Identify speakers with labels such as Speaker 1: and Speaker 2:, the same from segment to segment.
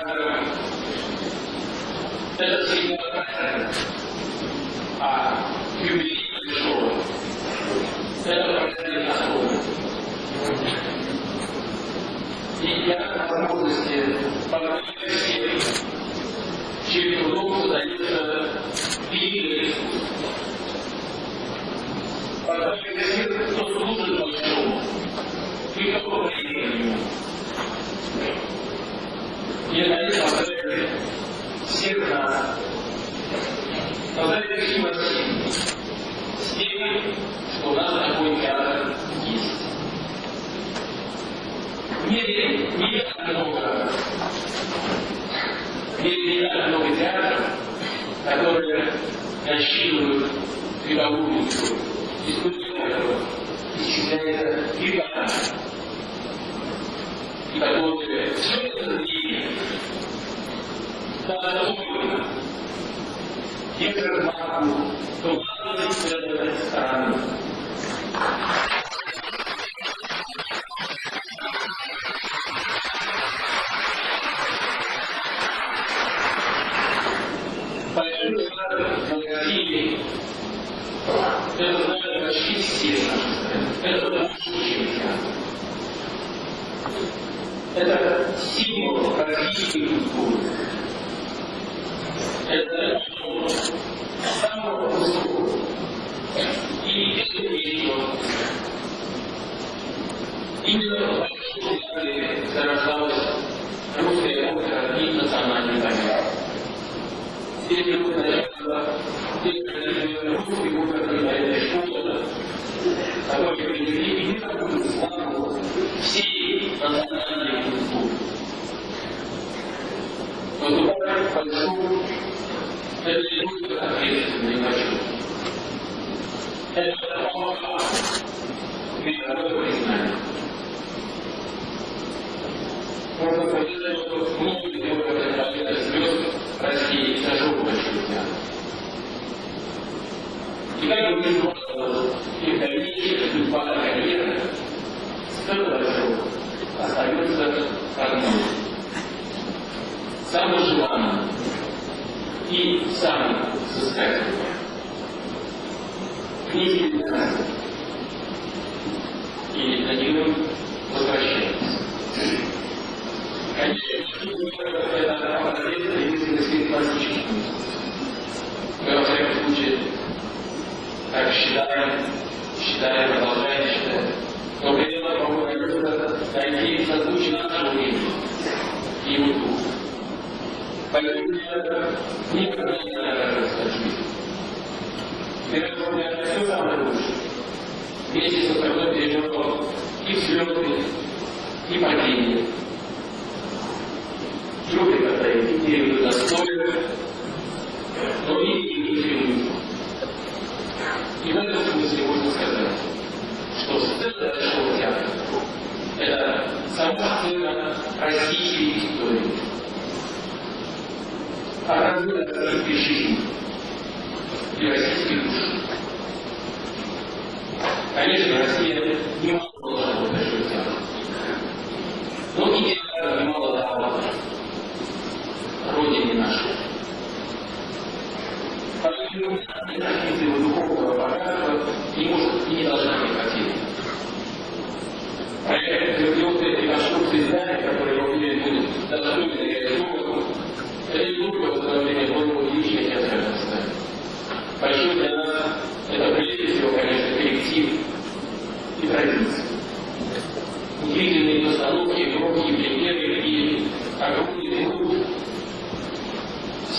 Speaker 1: Это правильно. А юбилей пришел. Это правильно особенно. И я возможности всем, чьим трудом создается великое искусство. И наконец, поздравляю всех нас. Поздравляю всю Россию с тем, что у нас такой театр есть. В мире не так много, в мире не так много театров, которые насчитывают вековую историю. Веками. И которые все это марку главной страны. Большой шаг на России это знают почти все наши страны. Это. Это привели и мировую славу всей культуры. Выступать большую это не только ответственный почет. Это помогает мировое признание. Можно И как бы ни было, и дальнейшая судьба карьеры, столь большой остается одной. Самый желанный и самый взыскательный. Книги прекрасны. И на него возвращаются. Конечно, это единственности классический. Так считаем, считаем, продолжаем считать. Но при этом, по-моему, найти созвучие нашего времени и его духа. Поэтому я никогда не нравится жизнь. Это у меня все самое лучшее. Вместе с остальным переживал и взлеты, и падения. Трудно когда эти периоды достойны, но и и И в этом смысле можно сказать, что сцена Большого театра – сама сцена российской истории оказывает российской жизни и российской души. Конечно, Россия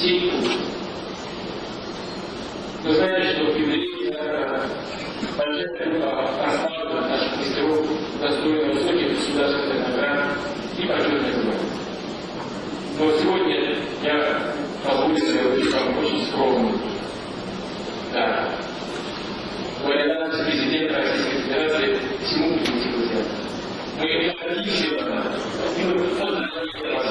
Speaker 1: семь пунктов. Вы знаете, что в Библии Бальжетова э, прославлена достойно высоких государственных наград и почетных званий. Но сегодня я позволю себе вам очень скромно. Да. Валидация президента Российской Федерации всему пути Мы это отлично, мы поздравляем вас